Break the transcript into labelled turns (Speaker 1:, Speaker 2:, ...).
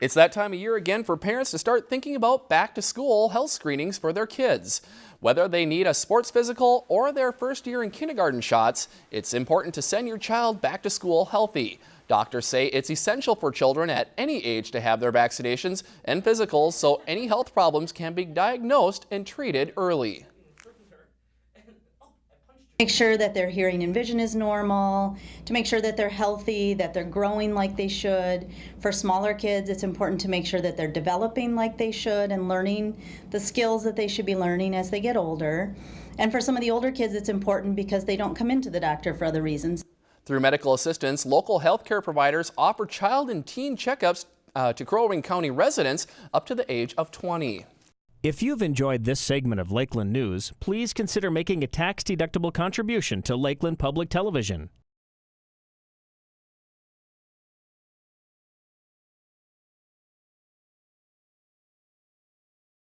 Speaker 1: It's that time of year again for parents to start thinking about back to school health screenings for their kids. Whether they need a sports physical or their first year in kindergarten shots, it's important to send your child back to school healthy. Doctors say it's essential for children at any age to have their vaccinations and physicals so any health problems can be diagnosed and treated early.
Speaker 2: Make sure that their hearing and vision is normal, to make sure that they're healthy, that they're growing like they should. For smaller kids, it's important to make sure that they're developing like they should and learning the skills that they should be learning as they get older. And for some of the older kids, it's important because they don't come into the doctor for other reasons.
Speaker 1: Through medical assistance, local healthcare providers offer child and teen checkups uh, to Crow Wing County residents up to the age of 20.
Speaker 3: If you've enjoyed this segment of Lakeland News, please consider making a tax-deductible contribution to Lakeland Public Television.